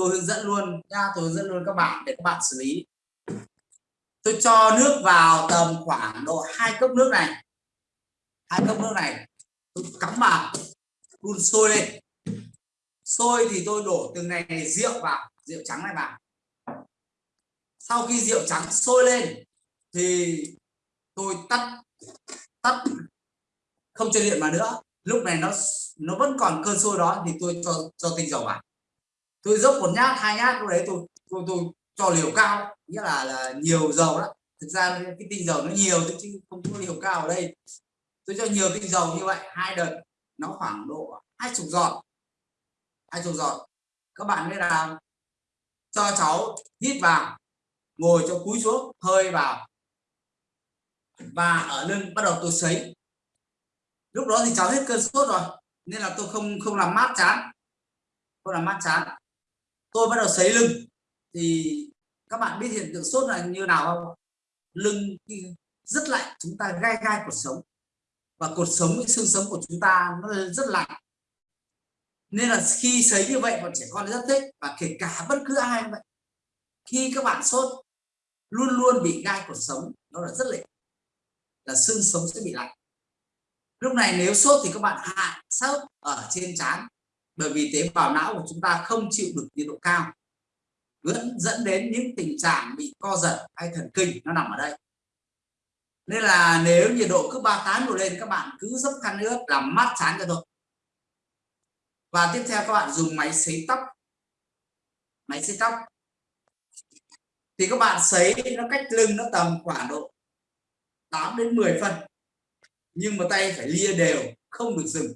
tôi hướng dẫn luôn nha tôi hướng dẫn luôn các bạn để các bạn xử lý. Tôi cho nước vào tầm khoảng độ hai cốc nước này. Hai cốc nước này tôi cắm vào đun sôi lên. Sôi thì tôi đổ từng này, này rượu vào rượu trắng này vào. Sau khi rượu trắng sôi lên thì tôi tắt tắt không cho điện vào nữa. Lúc này nó nó vẫn còn cơn sôi đó thì tôi cho cho tinh dầu vào tôi dốc một nhát, hai nhát lúc đấy tôi tôi tôi cho liều cao. Nghĩa là là nhiều dầu đó thực ra cái tinh dầu nó nhiều chứ không có liều cao ở đây. Tôi cho nhiều tinh dầu như vậy, hai đợt, nó khoảng độ hai chục giọt. Hai chục giọt. Các bạn biết là cho cháu hít vào, ngồi cho cúi xuống, hơi vào. Và ở lưng bắt đầu tôi sấy. Lúc đó thì cháu hết cơn sốt rồi, nên là tôi không không làm mát chán. Không làm mát chán tôi bắt đầu sấy lưng. Thì các bạn biết hiện tượng sốt là như nào không? Lưng rất lạnh, chúng ta gai gai cuộc sống. Và cột sống với xương sống của chúng ta nó rất lạnh. Nên là khi sấy như vậy, bọn trẻ con rất thích. Và kể cả bất cứ ai vậy. Khi các bạn sốt, luôn luôn bị gai cột sống. Nó là rất lạnh. Là xương sống sẽ bị lạnh. Lúc này nếu sốt thì các bạn hạ sốt ở trên trán bởi vì tế bào não của chúng ta không chịu được nhiệt độ cao. Vẫn dẫn đến những tình trạng bị co giật hay thần kinh, nó nằm ở đây. Nên là nếu nhiệt độ cứ 38 độ lên, các bạn cứ dốc khăn nước làm mát chán cho thôi. và tiếp theo các bạn dùng máy sấy tóc. Máy sấy tóc. Thì các bạn sấy nó cách lưng nó tầm khoảng độ 8 đến 10 phân. Nhưng mà tay phải lia đều, không được dừng.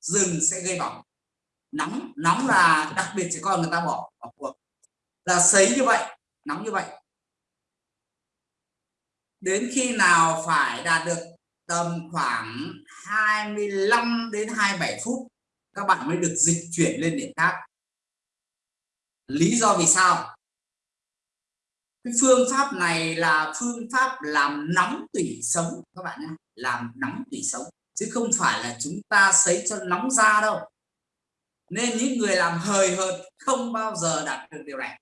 Dừng sẽ gây bỏng nóng nóng là đặc biệt trẻ con người ta bỏ bỏ cuộc. Là sấy như vậy, nóng như vậy. Đến khi nào phải đạt được tầm khoảng 25 đến 27 phút, các bạn mới được dịch chuyển lên điểm khác. Lý do vì sao? Cái phương pháp này là phương pháp làm nóng tủy sống, các bạn nhé, làm nóng tủy sống. Chứ không phải là chúng ta sấy cho nóng da đâu nên những người làm hời hợt không bao giờ đạt được điều này.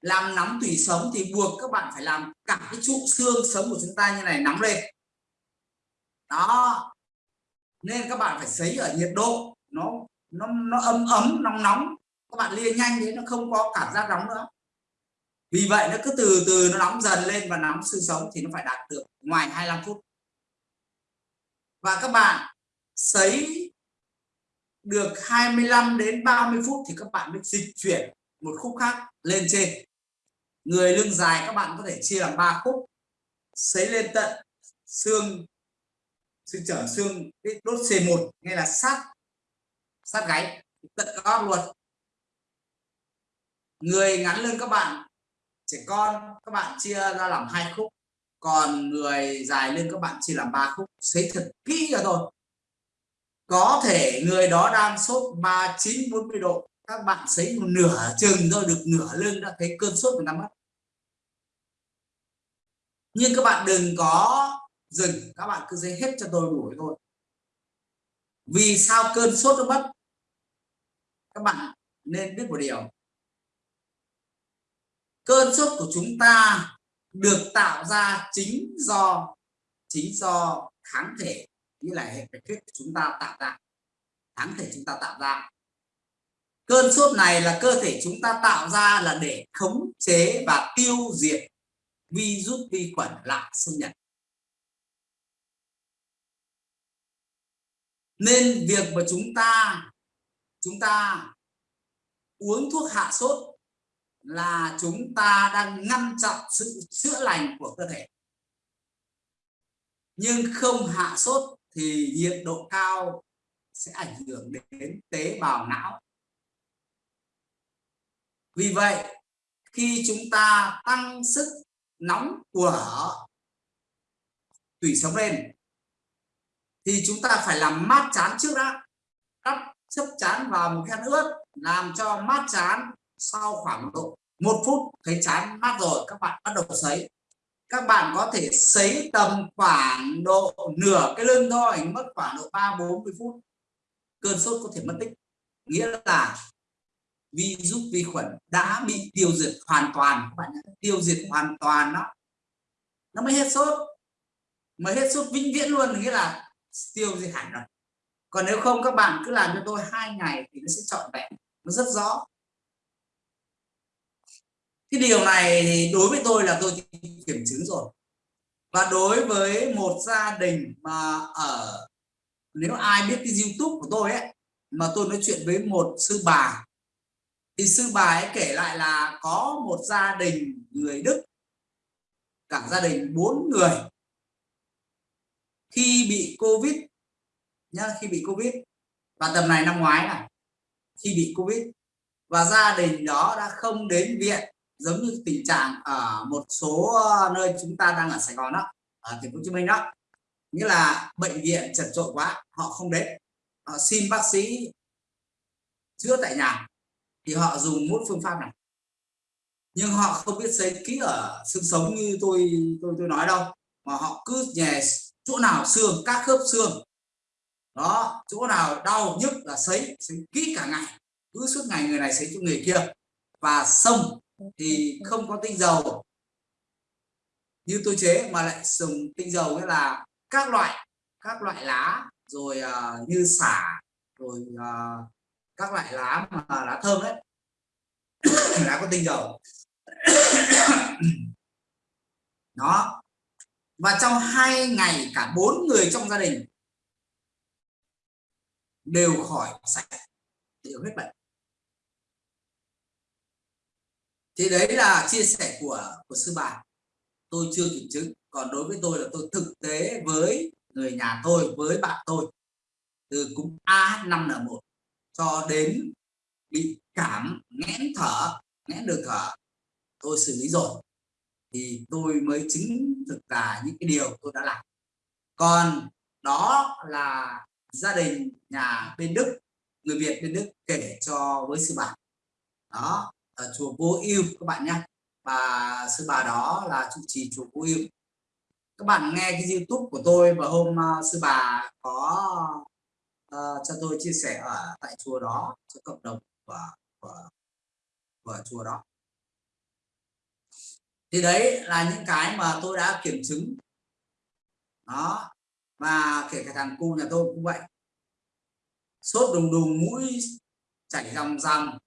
Làm nóng tủy sống thì buộc các bạn phải làm cả cái trụ xương sống của chúng ta như này nóng lên. Đó. Nên các bạn phải sấy ở nhiệt độ. Nó nó nó ấm ấm nóng nóng. Các bạn lia nhanh đấy, nó không có cảm giác nóng nữa. Vì vậy nó cứ từ từ nó nóng dần lên và nóng xương sống thì nó phải đạt được ngoài 25 phút. Và các bạn sấy được 25 đến 30 phút thì các bạn mới dịch chuyển một khúc khác lên trên. Người lưng dài các bạn có thể chia làm ba khúc. Sấy lên tận xương xương trở xương, cái đốt C1 nghe là sát sát gáy, tận gót luôn. Người ngắn lưng các bạn, trẻ con, các bạn chia ra làm hai khúc. Còn người dài lưng các bạn chia làm ba khúc. Xấy thật kỹ cho thôi có thể người đó đang sốt 39 40 độ. Các bạn sấy một nửa chừng thôi, được nửa lưng đã thấy cơn sốt người ta mất nhưng các bạn đừng có dừng, các bạn cứ dây hết cho tôi đủ thôi. Vì sao cơn sốt nó mất? Các bạn nên biết một điều. Cơn sốt của chúng ta được tạo ra chính do chính do kháng thể như là hệ bạch huyết chúng ta tạo ra, kháng thể chúng ta tạo ra. Cơn sốt này là cơ thể chúng ta tạo ra là để khống chế và tiêu diệt virus vi khuẩn lạ xâm nhập. Nên việc mà chúng ta chúng ta uống thuốc hạ sốt là chúng ta đang ngăn chặn sự chữa lành của cơ thể. Nhưng không hạ sốt thì nhiệt độ cao sẽ ảnh hưởng đến tế bào não. Vì vậy, khi chúng ta tăng sức nóng của tủy sống lên, thì chúng ta phải làm mát chán trước đã. Đắp chấp chán vào một khăn ướt làm cho mát chán sau khoảng độ một phút thấy chán mát rồi. Các bạn bắt đầu sấy các bạn có thể sấy tầm khoảng độ nửa cái lưng thôi mất khoảng độ ba bốn mươi phút. Cơn sốt có thể mất tích. Nghĩa là virus vi khuẩn đã bị tiêu diệt hoàn toàn. Các bạn nhé. tiêu diệt hoàn toàn đó. Nó mới hết sốt. Mà hết sốt vĩnh viễn luôn, nghĩa là tiêu diệt hẳn rồi. Còn nếu không, các bạn cứ làm cho tôi hai ngày thì nó sẽ trọn vẹn. Nó rất rõ cái điều này thì đối với tôi là tôi kiểm chứng rồi. Và đối với một gia đình mà ở, nếu ai biết cái youtube của tôi ấy, mà tôi nói chuyện với một sư bà, thì sư bà ấy kể lại là có một gia đình người Đức, cả gia đình bốn người, khi bị Covid nhá, khi bị Covid. Và tầm này năm ngoái này, khi bị Covid. Và gia đình đó đã không đến viện giống như tình trạng ở một số ờ, nơi chúng ta đang ở Sài Gòn đó, ở thành phố Hồ Chí Minh đó. Nghĩa là bệnh viện chật trội quá, họ không đến. Họ xin bác sĩ chữa tại nhà thì họ dùng một phương pháp này. Nhưng họ không biết xây kỹ ở xương sống như tôi tôi tôi nói đâu, mà họ cứ nhè chỗ nào xương, các khớp xương, đó, chỗ nào đau nhức là sấy sấy kỹ cả ngày. Cứ suốt ngày người này sấy cho người kia và xong thì không có tinh dầu. Như tôi chế mà lại dùng tinh dầu nghĩa là các loại các loại lá rồi uh, như xả rồi uh, các loại lá mà lá thơm đấy. Lá có tinh dầu. Đó. Và trong hai ngày cả bốn người trong gia đình đều khỏi sạch đều hết bệnh. Thì đấy là chia sẻ của của sư bà. Tôi chưa kiểm chứng, còn đối với tôi là tôi thực tế với người nhà tôi, với bạn tôi, từ cúm AH5N1 cho đến bị cảm nghẽn thở, nghẽn được thở, tôi xử lý rồi. Thì tôi mới chứng thực là những cái điều tôi đã làm. Còn đó là gia đình nhà bên Đức, người Việt bên Đức kể cho với sư bà. Đó ở chùa Vô Ưu các bạn nhé và sư bà đó là trụ trì chùa Vô Ưu. Các bạn nghe cái YouTube của tôi và hôm uh, sư bà có uh, cho tôi chia sẻ ở tại chùa đó cho cộng đồng của của, của chùa đó. Thì đấy là những cái mà tôi đã kiểm chứng. Đó và kể cả thằng cu nhà tôi cũng vậy. Sốt đùng đùng mũi chảy dòng dòng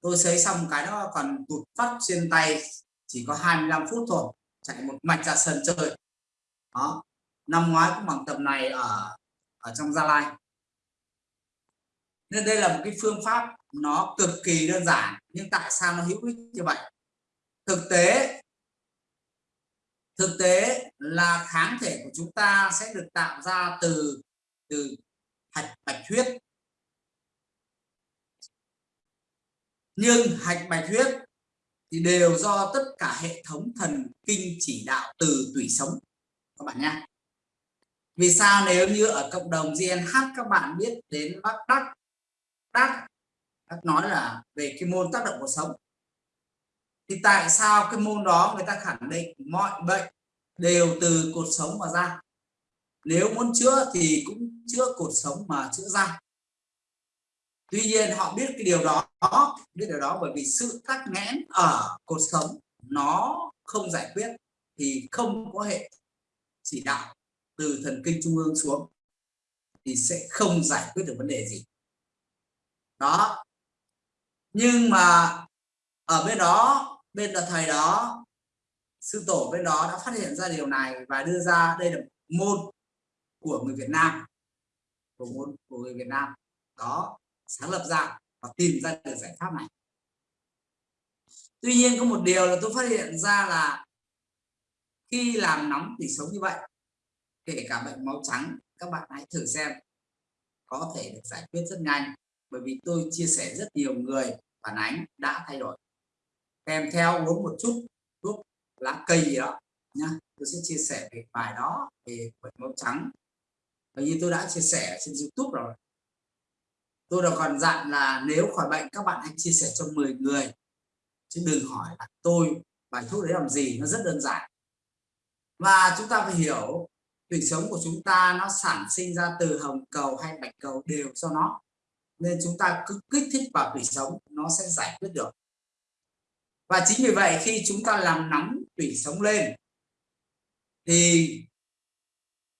tôi sấy xong cái đó còn tụt phát trên tay, chỉ có 25 phút thôi, chạy một mạch ra sân chơi. Đó, năm ngoái cũng bằng tầm này ở ở trong Gia Lai. Nên đây là một cái phương pháp nó cực kỳ đơn giản, nhưng tại sao nó hữu ích như vậy? Thực tế thực tế là kháng thể của chúng ta sẽ được tạo ra từ từ hạch bạch huyết. Nhưng hạch bạch huyết thì đều do tất cả hệ thống thần kinh chỉ đạo từ tủy sống. Các bạn nhé. Vì sao nếu như ở cộng đồng GNH các bạn biết đến bác đắc đắc đắc nói là về cái môn tác động cuộc sống? Thì tại sao cái môn đó người ta khẳng định mọi bệnh đều từ cột sống mà ra? Nếu muốn chữa thì cũng chữa cột sống mà chữa ra tuy nhiên họ biết cái điều đó, biết điều đó bởi vì sự tắc nghẽn ở cuộc sống nó không giải quyết thì không có hệ chỉ đạo từ thần kinh trung ương xuống thì sẽ không giải quyết được vấn đề gì. Đó. Nhưng mà ở bên đó, bên là thầy đó, sư tổ bên đó đã phát hiện ra điều này và đưa ra đây là môn của người Việt Nam của môn của người Việt Nam. Đó sáng lập ra và tìm ra được giải pháp này. Tuy nhiên có một điều là tôi phát hiện ra là khi làm nóng thì sống như vậy, kể cả bệnh máu trắng, các bạn hãy thử xem có thể được giải quyết rất nhanh, bởi vì tôi chia sẻ rất nhiều người phản ánh đã thay đổi. Kèm theo uống một chút thuốc lá cây gì đó nhá, tôi sẽ chia sẻ về bài đó về bệnh máu trắng. Và như tôi đã chia sẻ trên youtube rồi tôi đã còn dặn là nếu khỏi bệnh, các bạn hãy chia sẻ cho 10 người. Chứ đừng hỏi là tôi, bài thuốc đấy làm gì, nó rất đơn giản. Và chúng ta phải hiểu tủy sống của chúng ta nó sản sinh ra từ hồng cầu hay bạch cầu đều do nó. Nên chúng ta cứ kích thích vào tủy sống, nó sẽ giải quyết được. Và chính vì vậy, khi chúng ta làm nóng tủy sống lên, thì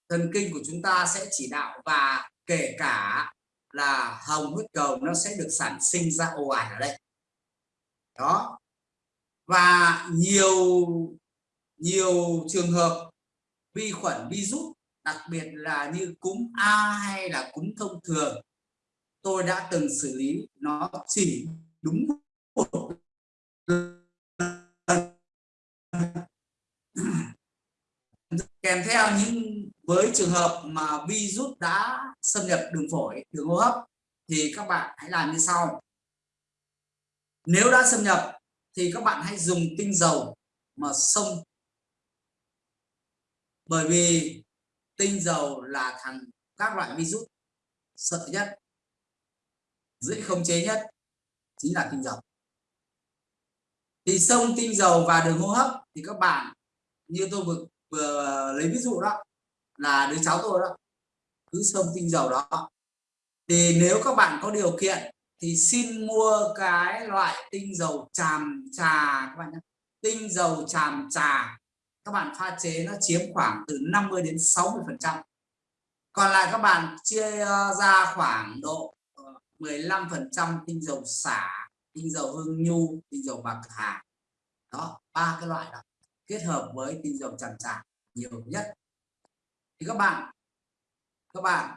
thần kinh của chúng ta sẽ chỉ đạo và kể cả là hồng huyết cầu nó sẽ được sản sinh ra ồ ạt ở đây. Đó. Và nhiều nhiều trường hợp vi khuẩn virus đặc biệt là như cúm A hay là cúm thông thường, tôi đã từng xử lý nó chỉ đúng một kèm theo những với trường hợp mà virus đã xâm nhập đường phổi đường hô hấp thì các bạn hãy làm như sau. Nếu đã xâm nhập thì các bạn hãy dùng tinh dầu mà xông. Bởi vì tinh dầu là thằng các loại virus sợ nhất dễ không chế nhất chính là tinh dầu. Thì xông tinh dầu và đường hô hấp thì các bạn như tôi vừa, vừa lấy ví dụ đó là đứa cháu tôi đó. Cứ xông tinh dầu đó. Thì nếu các bạn có điều kiện thì xin mua cái loại tinh dầu tràm trà các bạn nhé. Tinh dầu tràm trà, các bạn pha chế nó chiếm khoảng từ 50 đến 60 phần trăm. Còn lại các bạn chia ờ, ra khoảng độ ờ, 15 phần trăm tinh dầu xả, tinh dầu hương nhu, tinh dầu bạc hà. Đó, ba cái loại đó kết hợp với tinh dầu tràm trà nhiều nhất thì các bạn các bạn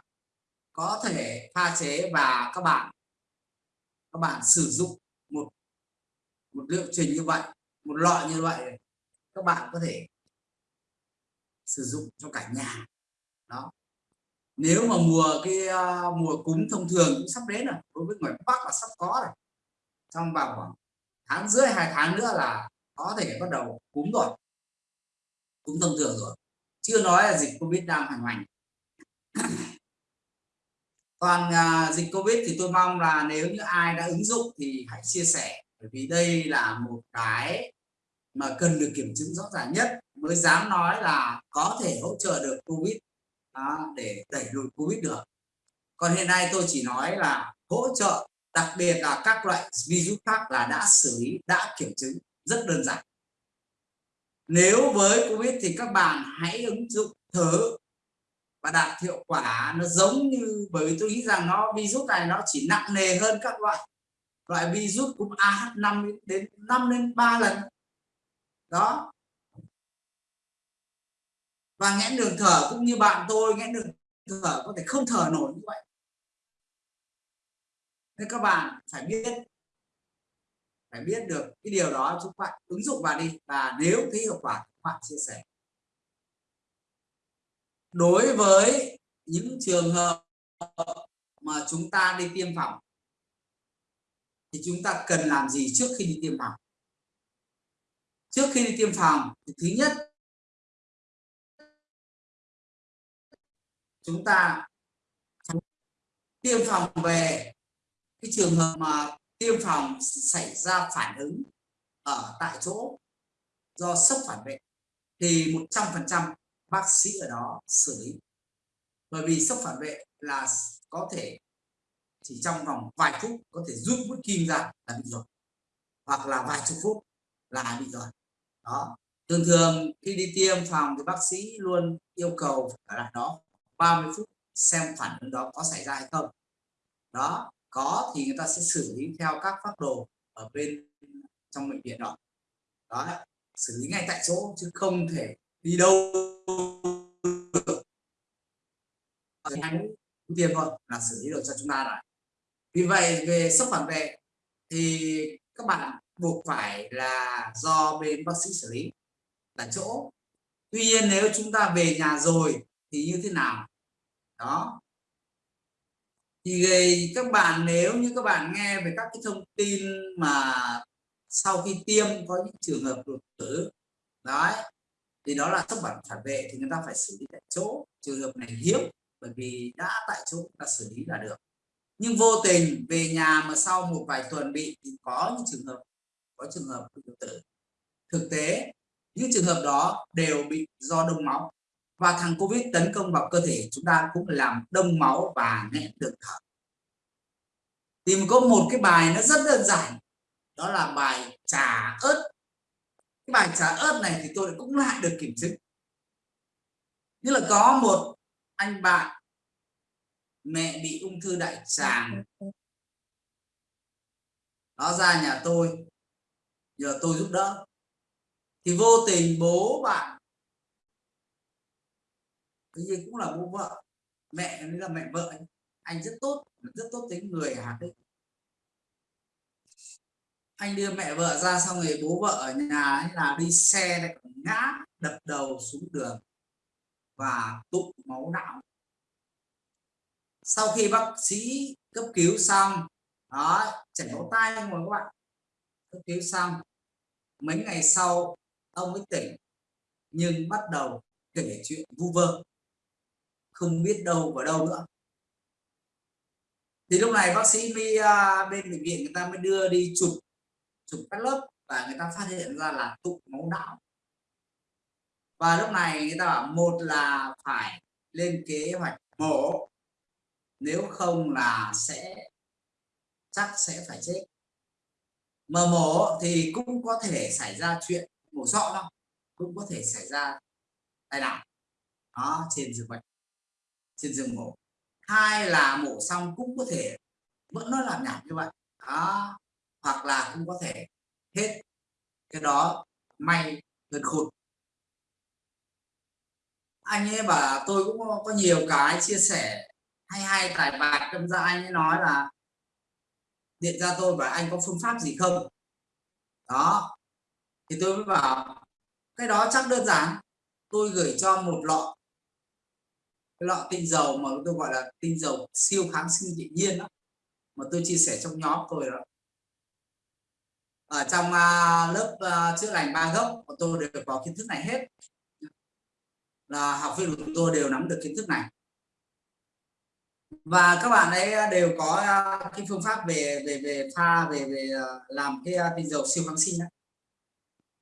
có thể pha chế và các bạn các bạn sử dụng một một liệu trình như vậy một loại như vậy các bạn có thể sử dụng cho cả nhà. Đó. Nếu mà mùa cái uh, mùa cúm thông thường cũng sắp đến rồi đối với người bắc là sắp có rồi. Trong vào khoảng tháng rưỡi hai tháng nữa là có thể bắt đầu cúm rồi cúm thông thường rồi chưa nói là dịch covid đang hành còn uh, dịch covid thì tôi mong là nếu như ai đã ứng dụng thì hãy chia sẻ bởi vì đây là một cái mà cần được kiểm chứng rõ ràng nhất. Mới dám nói là có thể hỗ trợ được covid đó, để đẩy lùi covid được. Còn hiện nay tôi chỉ nói là hỗ trợ đặc biệt là các loại virus khác là đã xử lý đã kiểm chứng rất đơn giản nếu với covid thì các bạn hãy ứng dụng thử và đạt hiệu quả. Nó giống như bởi vì tôi nghĩ rằng nó, virus này nó chỉ nặng nề hơn các loại loại virus cúm AH5 đến 5 đến 3 lần. Đó. Và nghẽn đường thở cũng như bạn tôi, nghẽn đường thở có thể không thở nổi như vậy. Nên các bạn phải biết phải biết được cái điều đó chúng bạn ứng dụng vào đi. Và nếu thấy hiệu quả các bạn chia sẻ. Đối với những trường hợp mà chúng ta đi tiêm phòng, thì chúng ta cần làm gì trước khi đi tiêm phòng? Trước khi đi tiêm phòng thì thứ nhất, chúng ta tiêm phòng về cái trường hợp mà tiêm phòng xảy ra phản ứng ở tại chỗ do sốc phản vệ, thì 100% bác sĩ ở đó xử lý. Bởi vì sốc phản vệ là có thể chỉ trong vòng vài phút có thể rút mũi kim ra là bị rồi hoặc là vài chục phút là bị rồi đó. Thường thường khi đi tiêm phòng thì bác sĩ luôn yêu cầu ở lại đó 30 phút xem phản ứng đó có xảy ra hay không. Đó có thì người ta sẽ xử lý theo các phác đồ ở bên trong bệnh viện đó. Đó, xử lý ngay tại chỗ chứ không thể đi đâu. Ờ, Tiền tiêm thôi là xử lý được cho chúng ta rồi. Vì vậy, về sốc phản vệ thì các bạn buộc phải là do bên bác sĩ xử lý tại chỗ. Tuy nhiên, nếu chúng ta về nhà rồi thì như thế nào? Đó thì các bạn nếu như các bạn nghe về các cái thông tin mà sau khi tiêm có những trường hợp đột tử, đấy, thì đó là sốc phản phản vệ thì người ta phải xử lý tại chỗ. Trường hợp này hiếm, bởi vì đã tại chỗ ta xử lý là được. Nhưng vô tình về nhà mà sau một vài tuần bị, thì có những trường hợp, có trường hợp đột tử. Thực tế, những trường hợp đó đều bị do đông máu và thằng covid tấn công vào cơ thể chúng ta cũng làm đông máu và nghẹn đường thở. Thì có một cái bài nó rất đơn giản. Đó là bài trà ớt. Cái bài trà ớt này thì tôi cũng lại được kiểm chứng. Như là có một anh bạn, mẹ bị ung thư đại tràng. Nó ra nhà tôi. Nhờ tôi giúp đỡ. Thì vô tình bố bạn cái gì cũng là bố vợ. Mẹ nó là mẹ vợ anh, anh rất tốt rất tốt tính người hạt đấy anh đưa mẹ vợ ra xong rồi bố vợ ở nhà ấy là đi xe lại ngã đập đầu xuống đường và tụ máu não. Sau khi bác sĩ cấp cứu xong đó chảy máu tay rồi các bạn? Cấp cứu xong mấy ngày sau ông ấy tỉnh nhưng bắt đầu kể chuyện vu vơ không biết đâu vào đâu nữa. Thì lúc này bác sĩ mới uh, à, bên bệnh viện người ta mới đưa đi chụp chụp các lớp và người ta phát hiện ra là tụ máu não. Và lúc này người ta bảo một là phải lên kế hoạch mổ nếu không là sẽ chắc sẽ phải chết. Mà mổ thì cũng có thể xảy ra chuyện mổ sọ đâu cũng có thể xảy ra tai nạn đó trên giường bệnh trên giường mổ hai là mổ xong cũng có thể, vẫn nó làm nhảm như vậy. Đó, hoặc là cũng có thể hết cái đó may hơn khụt. anh ấy bảo tôi cũng có nhiều cái chia sẻ hay hay, tài bạc, đâm ra anh ấy nói là điện ra tôi và anh có phương pháp gì không? Đó, thì tôi mới bảo, cái đó chắc đơn giản, tôi gửi cho một lọ cái lọ tinh dầu mà tôi gọi là tinh dầu siêu kháng sinh tự nhiên đó mà tôi chia sẻ trong nhóm tôi đó. Ở trong uh, lớp uh, chữa lành ba gốc của tôi đều có kiến thức này hết. Là học viên của tôi đều nắm được kiến thức này. Và các bạn ấy đều có uh, cái phương pháp về về về pha về về uh, làm cái uh, tinh dầu siêu kháng sinh đó.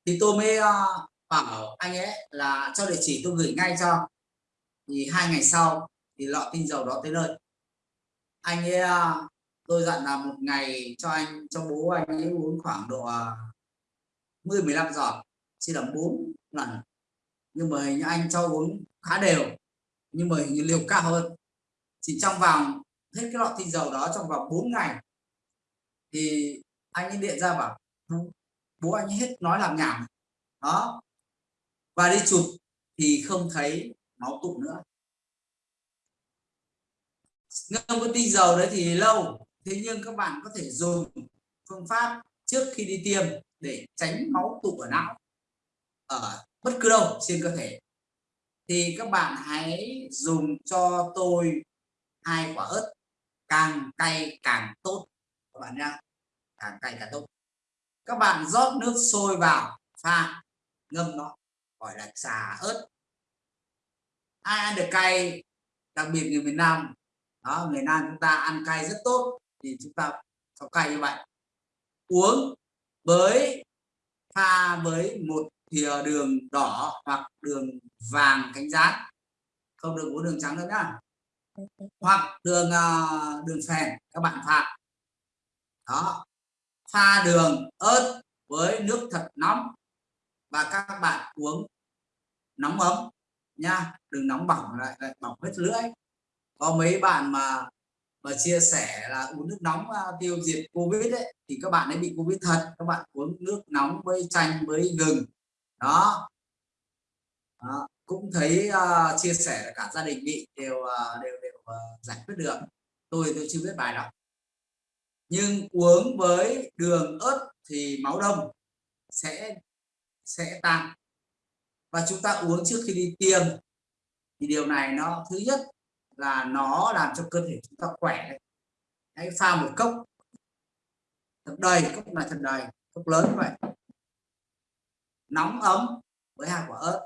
thì tôi mới uh, bảo anh ấy là cho địa chỉ tôi gửi ngay cho thì hai ngày sau thì lọ tinh dầu đó tới nơi. Anh ấy à, tôi dặn là một ngày cho anh, cho bố anh ấy uống khoảng độ à, 10 15 giọt, chỉ là bốn lần. Nhưng mà hình như anh cho uống khá đều, nhưng mà hình như liều cao hơn. Chỉ trong vòng, hết cái lọ tinh dầu đó trong vòng 4 ngày, thì anh ấy điện ra bảo ừ, bố anh ấy hết nói làm nhảm. Đó. Và đi chụp thì không thấy máu tụ nữa. Ngâm với tinh dầu đấy thì lâu. Thế nhưng các bạn có thể dùng phương pháp trước khi đi tiêm để tránh máu tụ ở não. Ở bất cứ đâu trên cơ thể. Thì các bạn hãy dùng cho tôi hai quả ớt. Càng cay càng tốt. Các bạn nhá. Càng cay càng tốt. Các bạn rót nước sôi vào. Pha. Ngâm nó. Gọi là trà ớt ai ăn được cay, đặc biệt người miền Nam, đó người Nam chúng ta ăn cay rất tốt, thì chúng ta có cay như vậy. Uống với, pha với một thìa đường đỏ hoặc đường vàng cánh rán. Không được uống đường trắng nữa nhá. Hoặc đường ờ, đường phèn, các bạn pha. Đó. Pha đường ớt với nước thật nóng và các bạn uống nóng ấm nha đừng nóng bỏng lại, lại bỏng hết lưỡi. Có mấy bạn mà mà chia sẻ là uống nước nóng uh, tiêu diệt covid ấy thì các bạn ấy bị covid thật. Các bạn uống nước nóng với chanh với gừng. Đó, đó. cũng thấy uh, chia sẻ là cả gia đình bị đều uh, đều đều uh, giải quyết được. Tôi tôi chưa biết bài đọc nhưng uống với đường ớt thì máu đông sẽ sẽ tăng và chúng ta uống trước khi đi tiêm. Thì điều này nó, thứ nhất là nó làm cho cơ thể chúng ta khỏe hãy pha một cốc. Thật đầy, cốc này thật đầy, cốc lớn vậy. Nóng ấm với hạt quả ớt.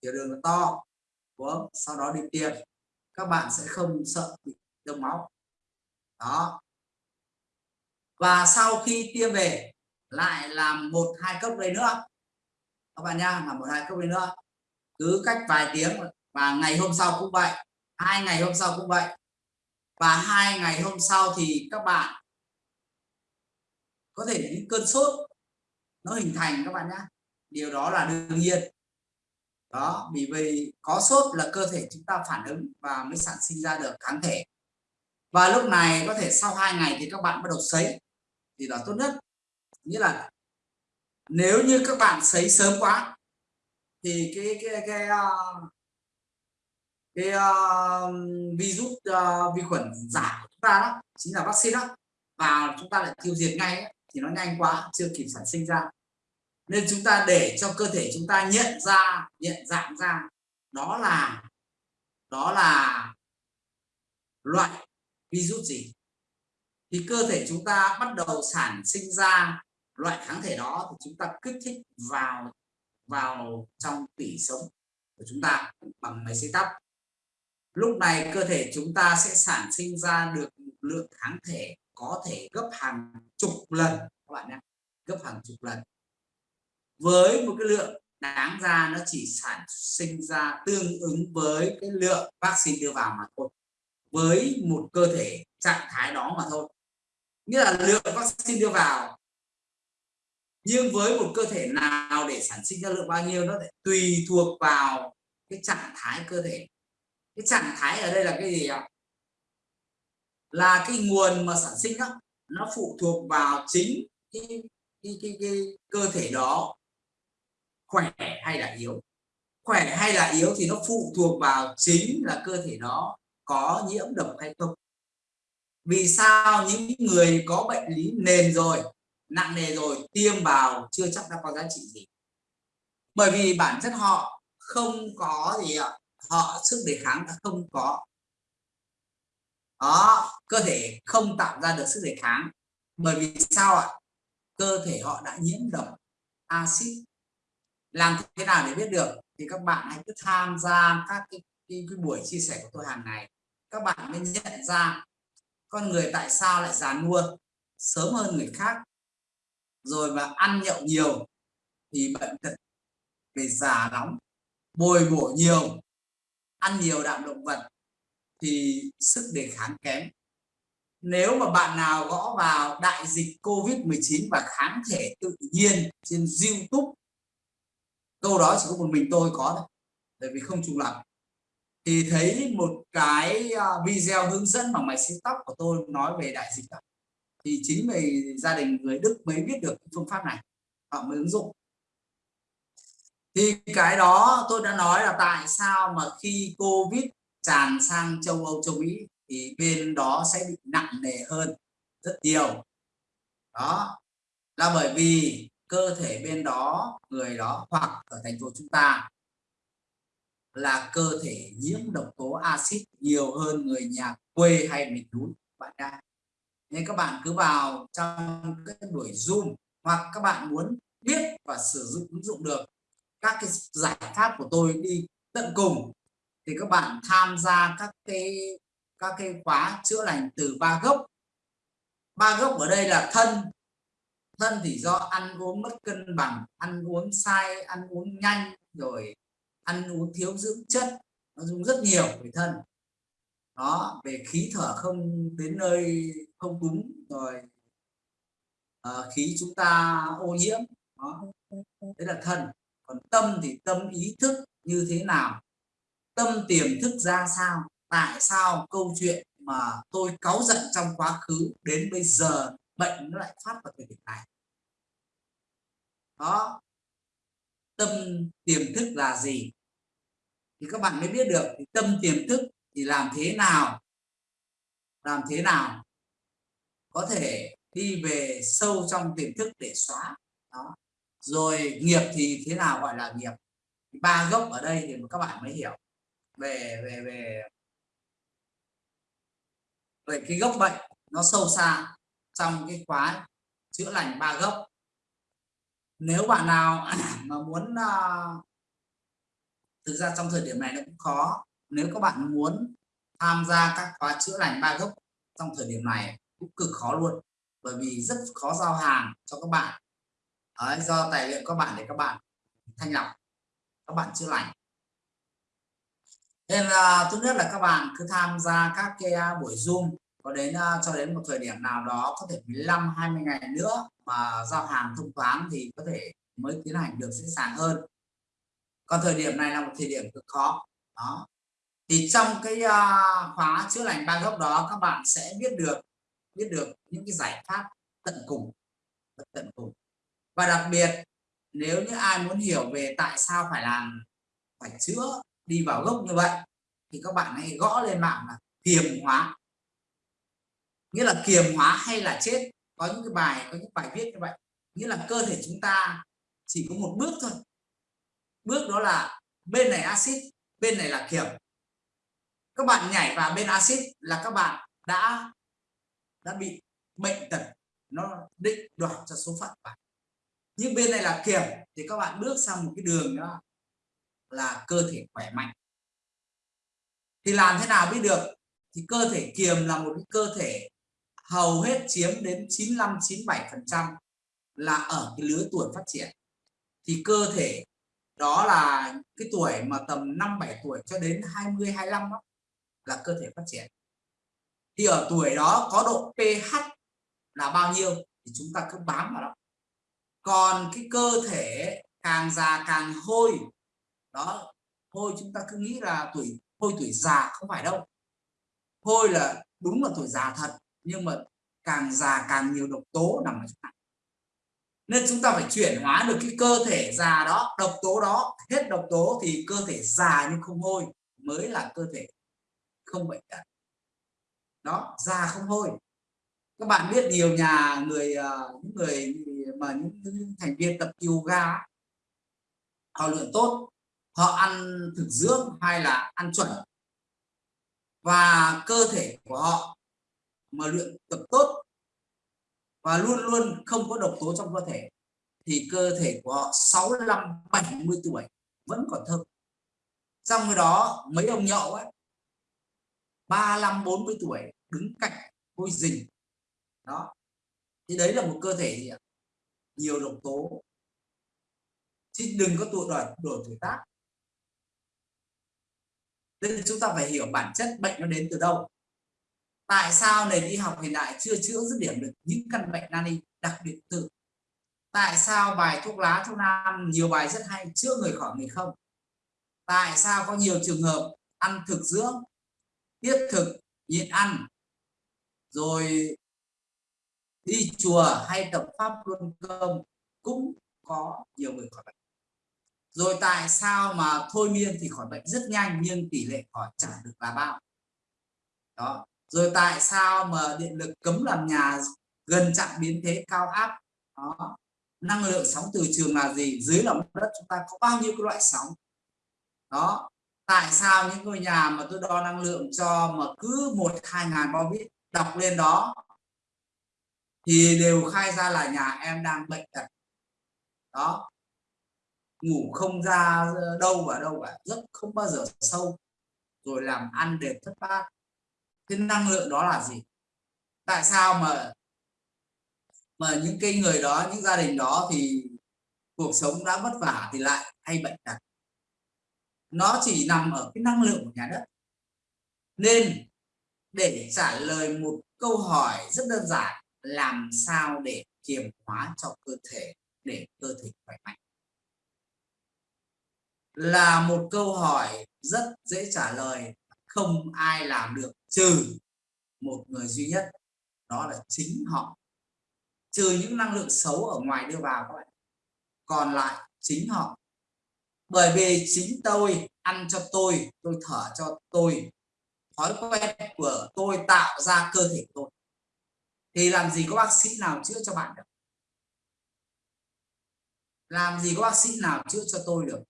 Tiểu đường to uống sau đó đi tiêm. Các bạn sẽ không sợ bị đông máu. Đó. Và sau khi tiêm về, lại làm một, hai cốc đây nữa các bạn nha là một hai cốc đây nữa. Cứ cách vài tiếng và ngày hôm sau cũng vậy, hai ngày hôm sau cũng vậy. Và hai ngày hôm sau thì các bạn có thể những cơn sốt, nó hình thành các bạn nhé điều đó là đương nhiên. Đó, vì vì có sốt là cơ thể chúng ta phản ứng và mới sản sinh ra được kháng thể. Và lúc này có thể sau hai ngày thì các bạn bắt đầu sấy, thì là tốt nhất. Nghĩa là nếu như các bạn sấy sớm quá thì cái cái cái ờ, cái, cái uh, virus uh, vi khuẩn giả của chúng ta đó chính là vaccine đó. Và chúng ta lại tiêu diệt ngay ấy, thì nó nhanh quá chưa kịp sản sinh ra. Nên chúng ta để cho cơ thể chúng ta nhận ra nhận dạng ra đó là đó là loại virus gì. Thì cơ thể chúng ta bắt đầu sản sinh ra loại kháng thể đó thì chúng ta kích thích vào vào trong tủy sống của chúng ta bằng máy xây tóc. Lúc này cơ thể chúng ta sẽ sản sinh ra được lượng kháng thể có thể gấp hàng chục lần, các bạn nhé, gấp hàng chục lần. Với một cái lượng đáng ra nó chỉ sản sinh ra tương ứng với cái lượng vaccine đưa vào mà thôi, với một cơ thể trạng thái đó mà thôi. Nghĩa là lượng vaccine đưa vào nhưng với một cơ thể nào để sản sinh ra lượng bao nhiêu nó phải tùy thuộc vào cái trạng thái cơ thể. Cái trạng thái ở đây là cái gì ạ? Là cái nguồn mà sản sinh đó nó phụ thuộc vào chính cái, cái, cái, cái cơ thể đó. Khỏe hay là yếu? Khỏe hay là yếu thì nó phụ thuộc vào chính là cơ thể đó có nhiễm độc hay không. Vì sao những người có bệnh lý nền rồi nặng nề rồi tiêm vào chưa chắc đã có giá trị gì. Bởi vì bản chất họ không có gì ạ. Họ sức đề kháng đã không có. Đó cơ thể không tạo ra được sức đề kháng. Bởi vì sao ạ? Cơ thể họ đã nhiễm độc axit. Làm thế nào để biết được? Thì các bạn hãy cứ tham gia các cái, cái, cái buổi chia sẻ của tôi hàng ngày. Các bạn mới nhận ra con người tại sao lại già nua sớm hơn người khác rồi mà ăn nhậu nhiều thì bệnh tật về già nóng, bồi bổ nhiều, ăn nhiều đạm động vật thì sức đề kháng kém nếu mà bạn nào gõ vào đại dịch Covid-19 và kháng thể tự nhiên trên YouTube, câu đó chỉ có một mình tôi có thôi, bởi vì không trùng lập thì thấy một cái à, video hướng dẫn bằng máy xấy tóc của tôi nói về đại dịch đó thì chính vì gia đình người Đức mới biết được phương pháp này, họ mới ứng dụng. Thì cái đó tôi đã nói là tại sao mà khi Covid tràn sang châu Âu, châu Mỹ thì bên đó sẽ bị nặng nề hơn rất nhiều. Đó, là bởi vì cơ thể bên đó, người đó hoặc ở thành phố chúng ta là cơ thể nhiễm độc tố axit nhiều hơn người nhà quê hay miền núi bạn đang nên các bạn cứ vào trong cái buổi zoom hoặc các bạn muốn biết và sử dụng, ứng dụng được các cái giải pháp của tôi đi tận cùng, thì các bạn tham gia các cái các cái khóa chữa lành từ ba gốc. Ba gốc ở đây là thân. Thân thì do ăn uống mất cân bằng, ăn uống sai, ăn uống nhanh, rồi ăn uống thiếu dưỡng chất, nó dùng rất nhiều về thân. Đó, về khí thở không đến nơi không đúng rồi. À, khí chúng ta ô nhiễm đó. Đấy là thân. Còn tâm thì tâm ý thức như thế nào? Tâm tiềm thức ra sao? Tại sao câu chuyện mà tôi cáu giận trong quá khứ đến bây giờ bệnh nó lại phát vào thời điểm này? Đó. Tâm tiềm thức là gì? Thì các bạn mới biết được thì tâm tiềm thức thì làm thế nào? Làm thế nào? Có thể đi về sâu trong tiềm thức để xóa. Đó. Rồi nghiệp thì thế nào gọi là nghiệp? Ba gốc ở đây thì các bạn mới hiểu. Về về về về cái gốc bệnh nó sâu xa trong cái khóa chữa lành ba gốc. Nếu bạn nào mà muốn uh, thực ra trong thời điểm này nó cũng khó. Nếu các bạn muốn tham gia các khóa chữa lành ba gốc trong thời điểm này cũng cực khó luôn bởi vì rất khó giao hàng cho các bạn. Đấy, do tài liệu các bạn để các bạn thanh lọc các bạn chữa lành. Nên ờ, là tốt nhất là các bạn cứ tham gia các cái buổi zoom có đến cho đến một thời điểm nào đó có thể 15 20 ngày nữa mà giao hàng thông thoáng thì có thể mới tiến hành được dễ dàng hơn. Còn thời điểm này là một thời điểm cực khó đó. Thì trong cái khóa chữa lành ba gốc đó các bạn sẽ biết được biết được những cái giải pháp tận cùng tận cùng. Và đặc biệt, nếu như ai muốn hiểu về tại sao phải làm, phải chữa, đi vào gốc như vậy, thì các bạn hãy gõ lên mạng là kiềm hóa. Nghĩa là kiềm hóa hay là chết, có những cái bài, có những bài viết như vậy. Nghĩa là cơ thể chúng ta chỉ có một bước thôi. Bước đó là bên này axit, bên này là kiềm. Các bạn nhảy vào bên axit là các bạn đã đã bị bệnh tật nó định đoạt cho số phận bạn. Nhưng bên này là kiềm thì các bạn bước sang một cái đường đó là cơ thể khỏe mạnh. Thì làm thế nào biết được? Thì cơ thể kiềm là một cái cơ thể hầu hết chiếm đến 95 97 phần trăm là ở cái lứa tuổi phát triển. Thì cơ thể đó là cái tuổi mà tầm 5 7 tuổi cho đến 20 25 đó, là cơ thể phát triển thì ở tuổi đó có độ pH là bao nhiêu thì chúng ta cứ bám vào đó. Còn cái cơ thể càng già càng hôi, đó, hôi chúng ta cứ nghĩ là tuổi, hôi tuổi già không phải đâu. Hôi là đúng là tuổi già thật, nhưng mà càng già càng nhiều độc tố nằm ở trong này. Nên chúng ta phải chuyển hóa được cái cơ thể già đó, độc tố đó, hết độc tố thì cơ thể già nhưng không hôi, mới là cơ thể không bệnh tật đó già không hôi các bạn biết nhiều nhà người ờ, những người mà những, những thành viên tập yoga họ luyện tốt họ ăn thực dưỡng hay là ăn chuẩn. Và cơ thể của họ mà luyện tập tốt và luôn luôn không có độc tố trong cơ thể thì cơ thể của họ 65 70 tuổi vẫn còn thơm. Trong cái đó mấy ông nhậu ấy 35 40 tuổi, đứng cạnh hôi dình đó. Thì đấy là một cơ thể gì ạ? Nhiều độc tố. Chứ đừng có tụ đổi đổi tuổi tác. Nên chúng ta phải hiểu bản chất bệnh nó đến từ đâu. Tại sao nền y học hiện đại chưa chữa dứt điểm được những căn bệnh nan y, đặc biệt tự? Tại sao bài thuốc lá, thuốc nam, nhiều bài rất hay, chữa người khỏi người không? Tại sao có nhiều trường hợp ăn thực dưỡng tiết thực, nhịn ăn, rồi đi chùa hay tập pháp luân công cũng có nhiều người khỏi bệnh. Rồi tại sao mà thôi miên thì khỏi bệnh rất nhanh nhưng tỷ lệ khỏi chẳng được là bao? Đó, rồi tại sao mà điện lực cấm làm nhà gần chạm biến thế cao áp? Đó, năng lượng sóng từ trường là gì? Dưới lòng đất chúng ta có bao nhiêu cái loại sóng? Đó tại sao những ngôi nhà mà tôi đo năng lượng cho mà cứ một, hai ngàn bao vít đọc lên đó thì đều khai ra là nhà em đang bệnh tật. Đó. Ngủ không ra ờ, đâu và đâu cả rất không bao giờ sâu, rồi làm ăn đều thất bát. Cái năng lượng đó là gì? Tại sao mà mà những cái người đó, những gia đình đó thì cuộc sống đã vất vả thì lại hay bệnh tật? Nó chỉ nằm ở cái năng lượng của nhà đất. Nên để trả lời một câu hỏi rất đơn giản, làm sao để kiềm hóa cho cơ thể, để cơ thể khỏe mạnh? Là một câu hỏi rất dễ trả lời, không ai làm được trừ một người duy nhất, đó là chính họ. Trừ những năng lượng xấu ở ngoài đưa vào các bạn, còn lại chính họ bởi vì chính tôi ăn cho tôi tôi thở cho tôi. Thói quen của tôi tạo ra cơ thể tôi. Thì làm gì có bác sĩ nào chữa cho bạn được? Làm gì có bác sĩ nào chữa cho tôi được?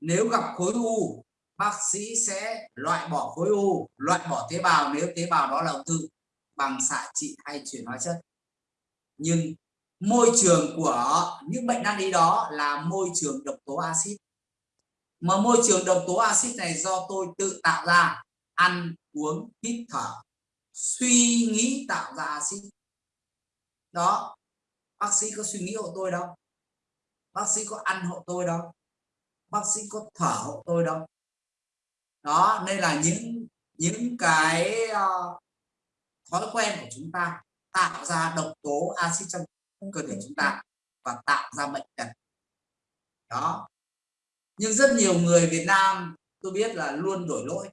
Nếu gặp khối u, bác sĩ sẽ loại bỏ khối u, loại bỏ tế bào. Nếu tế bào đó là ung thư, bằng xạ trị hay chuyển hóa chất. Nhưng môi trường của những bệnh nan y đó là môi trường độc tố axit. Mà môi trường độc tố axit này do tôi tự tạo ra ăn uống hít thở suy nghĩ tạo ra axit. Đó bác sĩ có suy nghĩ hộ tôi đâu. Bác sĩ có ăn hộ tôi đâu. Bác sĩ có thở hộ tôi đâu. Đó nên là những những cái uh, thói quen của chúng ta tạo ra độc tố axit trong cơ thể chúng ta và tạo ra bệnh tật. Đó. Nhưng rất nhiều người Việt Nam tôi biết là luôn đổi lỗi.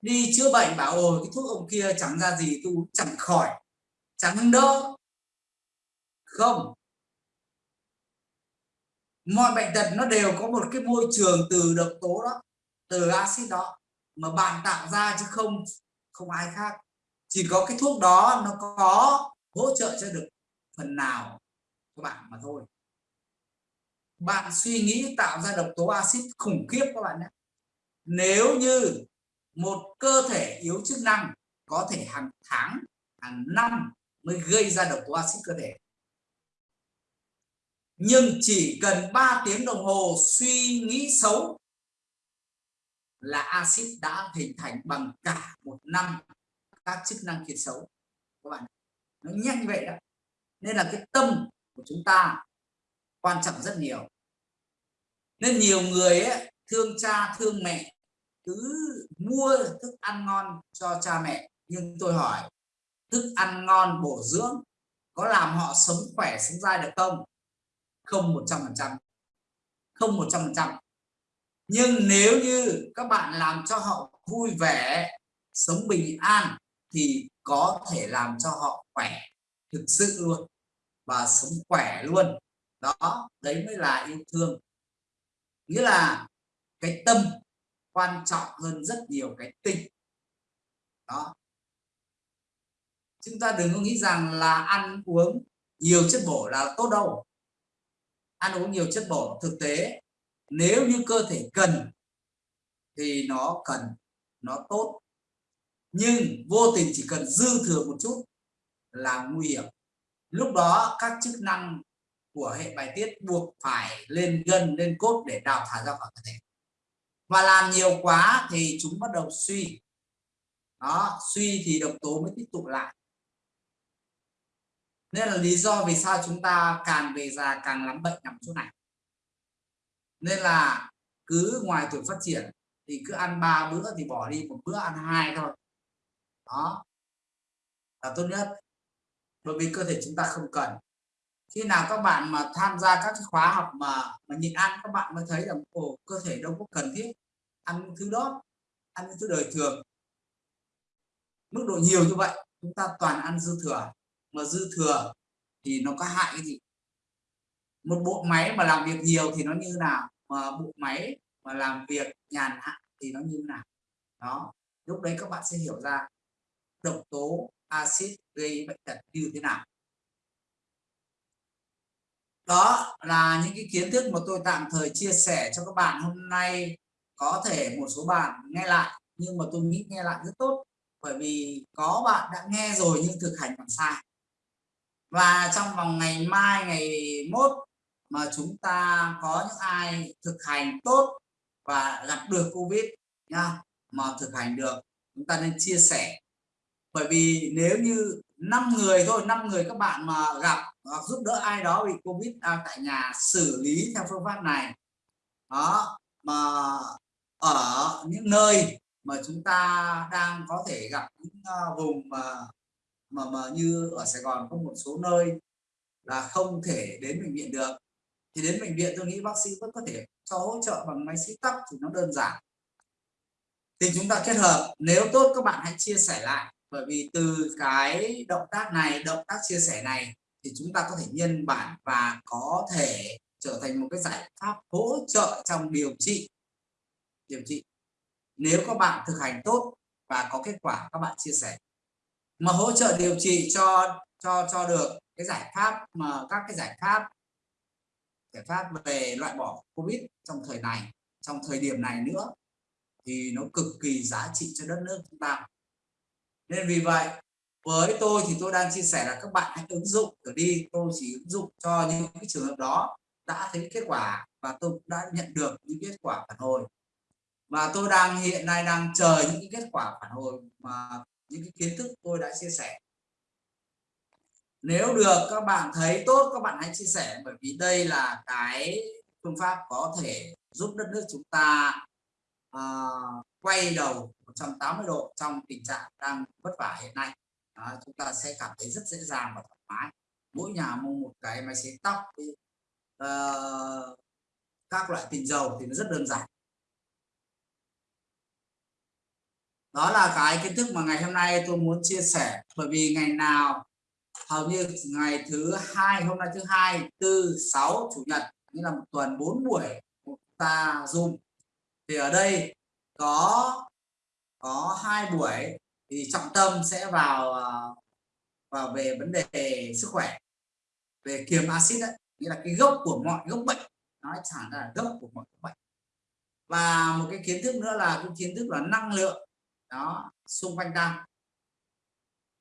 Đi chữa bệnh bảo ồ cái thuốc ông kia chẳng ra gì tôi chẳng khỏi chẳng đỡ không. Mọi bệnh tật nó đều có một cái môi trường từ độc tố đó từ axit đó mà bạn tạo ra chứ không không ai khác. Chỉ có cái thuốc đó nó có hỗ trợ cho được phần nào các bạn mà thôi. Bạn suy nghĩ tạo ra độc tố axit khủng khiếp các bạn nhé. Nếu như một cơ thể yếu chức năng có thể hàng tháng, hàng năm mới gây ra độc tố axit cơ thể. Nhưng chỉ cần 3 tiếng đồng hồ suy nghĩ xấu là axit đã hình thành bằng cả một năm các chức năng kiệt xấu. Các bạn nó nhanh vậy đó. Nên là cái tâm của chúng ta quan trọng rất nhiều. Nên nhiều người ấy, thương cha thương mẹ cứ mua thức ăn ngon cho cha mẹ. Nhưng tôi hỏi thức ăn ngon bổ dưỡng có làm họ sống khỏe sống dai được không? Không một trăm phần trăm. Không một trăm phần trăm. Nhưng nếu như các bạn làm cho họ vui vẻ sống bình an thì có thể làm cho họ khỏe thực sự luôn và sống khỏe luôn. Đó, đấy mới là yêu thương. Nghĩa là cái tâm quan trọng hơn rất nhiều cái tình. Đó. Chúng ta đừng có nghĩ rằng là ăn uống nhiều chất bổ là tốt đâu. Ăn uống nhiều chất bổ, thực tế, nếu như cơ thể cần thì nó cần, nó tốt nhưng vô tình chỉ cần dư thừa một chút là nguy hiểm. Lúc đó các chức năng của hệ bài tiết buộc phải lên gân, lên cốt để đào thải ra khỏi cơ thể. Và làm nhiều quá thì chúng bắt đầu suy. Đó, suy thì độc tố mới tích tụ lại. Nên là lý do vì sao chúng ta càng về già càng lắm bệnh nằm chỗ này. Nên là cứ ngoài tuổi phát triển thì cứ ăn ba bữa thì bỏ đi, một bữa ăn hai thôi đó. Là tốt nhất. Bởi vì cơ thể chúng ta không cần. Khi nào các bạn mà tham gia các cái khóa học mà mà nhịn ăn, các bạn mới thấy là, ồ, cơ thể đâu có cần thiết ăn những thứ đó, ăn những thứ đời thường. Mức độ nhiều như vậy, chúng ta toàn ăn dư thừa. Mà dư thừa thì nó có hại cái gì? Một bộ máy mà làm việc nhiều thì nó như nào? Mà bộ máy mà làm việc nhàn hạ thì nó như nào? Đó. Lúc đấy các bạn sẽ hiểu ra độc tố axit gây bệnh tật như thế nào? Đó là những cái kiến thức mà tôi tạm thời chia sẻ cho các bạn hôm nay. Có thể một số bạn nghe lại, nhưng mà tôi nghĩ nghe lại rất tốt, bởi vì có bạn đã nghe rồi nhưng thực hành còn sai. Và trong vòng ngày mai, ngày mốt mà chúng ta có những ai thực hành tốt và gặp được covid nha mà thực hành được, chúng ta nên chia sẻ bởi vì nếu như năm người thôi, năm người các bạn mà gặp hoặc giúp đỡ ai đó bị covid đang tại nhà xử lý theo phương pháp này, đó, mà ở những nơi mà chúng ta đang có thể gặp những à, vùng mà mà mà như ở Sài Gòn có một số nơi là không thể đến bệnh viện được, thì đến bệnh viện tôi nghĩ bác sĩ vẫn có thể cho hỗ trợ bằng máy xích tóc thì nó đơn giản. Thì chúng ta kết hợp, nếu tốt các bạn hãy chia sẻ lại bởi vì từ cái động tác này, động tác chia sẻ này thì chúng ta có thể nhân bản và có thể trở thành một cái giải pháp hỗ trợ trong điều trị. Điều trị. Nếu các bạn thực hành tốt và có kết quả các bạn chia sẻ. Mà hỗ trợ điều trị cho cho cho được cái giải pháp mà các cái giải pháp giải pháp về loại bỏ covid trong thời này, trong thời điểm này nữa thì nó cực kỳ giá trị cho đất nước chúng ta nên vì vậy với tôi thì tôi đang chia sẻ là các bạn hãy ứng dụng thử đi tôi chỉ ứng dụng cho những cái trường hợp đó đã thấy kết quả và tôi cũng đã nhận được những kết quả phản hồi. Và tôi đang hiện nay đang chờ những cái kết quả phản hồi mà những cái kiến thức tôi đã chia sẻ. Nếu được các bạn thấy tốt các bạn hãy chia sẻ bởi vì đây là cái phương pháp có thể giúp đất nước chúng ta uh, quay đầu 180 độ trong tình trạng đang vất vả hiện nay. À, chúng ta sẽ cảm thấy rất dễ dàng và thoải mái. Mỗi nhà mua một cái máy sấy tóc uh, các loại tinh dầu thì nó rất đơn giản. Đó là cái kiến thức mà ngày hôm nay tôi muốn chia sẻ bởi vì ngày nào hầu như ngày thứ hai hôm nay thứ hai tư sáu chủ nhật như là một tuần bốn buổi ta zoom. Thì ở đây có có hai buổi thì trọng tâm sẽ vào ờ, vào về vấn đề sức khỏe về kiềm axit đấy nghĩa là cái gốc của mọi gốc bệnh nói chẳng là gốc của mọi bệnh. Và một cái kiến thức nữa là cái kiến thức là năng lượng đó xung quanh ta.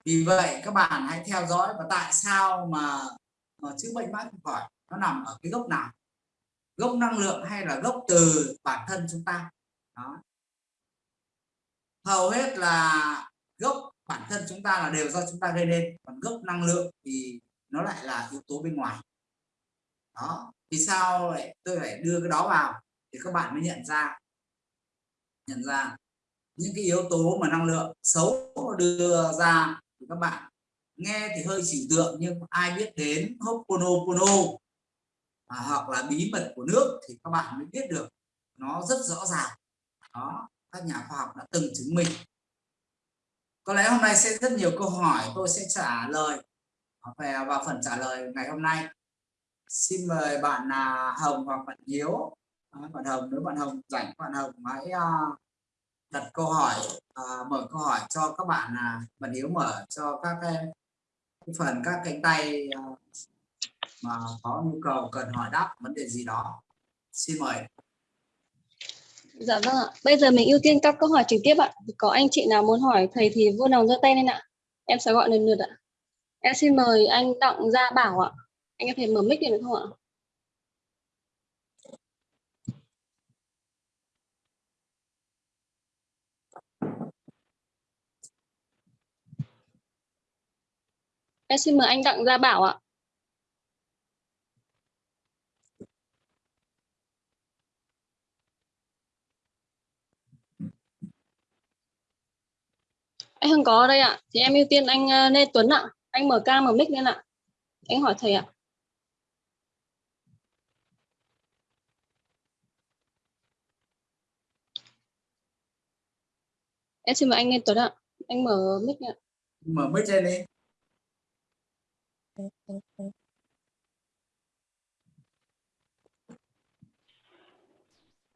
Vì vậy các bạn hãy theo dõi và tại sao mà, mà chữa bệnh mãi không khỏi nó nằm ở cái gốc nào? Gốc năng lượng hay là gốc từ bản thân chúng ta? Đó hầu hết là gốc bản thân chúng ta là đều do chúng ta gây nên. Còn gốc năng lượng thì nó lại là yếu tố bên ngoài. Đó vì sao lại tôi phải đưa cái đó vào thì các bạn mới nhận ra. Nhận ra những cái yếu tố mà năng lượng xấu đưa ra thì các bạn nghe thì hơi trừu tượng nhưng ai biết đến Ho'oponopono à, hoặc là bí mật của nước thì các bạn mới biết được nó rất rõ ràng. Đó các nhà khoa học đã từng chứng minh. Có lẽ hôm nay sẽ rất nhiều câu hỏi tôi sẽ trả lời về vào phần trả lời ngày hôm nay. Xin mời bạn là Hồng hoặc bạn Hiếu. Bạn Hồng nếu bạn Hồng rảnh bạn Hồng hãy à, đặt câu hỏi à, mở câu hỏi cho các bạn là bạn Hiếu mở cho các cái, phần các cánh tay à, mà có nhu cầu cần hỏi đáp vấn đề gì đó. Xin mời. Dạ vâng ạ. Bây giờ mình ưu tiên các câu hỏi trực tiếp ạ. Có anh chị nào muốn hỏi, thầy thì vui lòng giơ tay lên ạ. Em sẽ gọi lần lượt ạ. Em xin mời anh Đặng Gia Bảo ạ. Anh có thể mở mic được không ạ? Em xin mời anh Đặng Gia Bảo ạ. Anh không có ở đây ạ. Thì em ưu tiên anh ờ, Lê Tuấn ạ. Anh mở cam mở mic lên ạ. Anh hỏi thầy ạ. Em xin mời anh Lê Tuấn ạ. Anh mở mic ạ. Mở mic lên đi.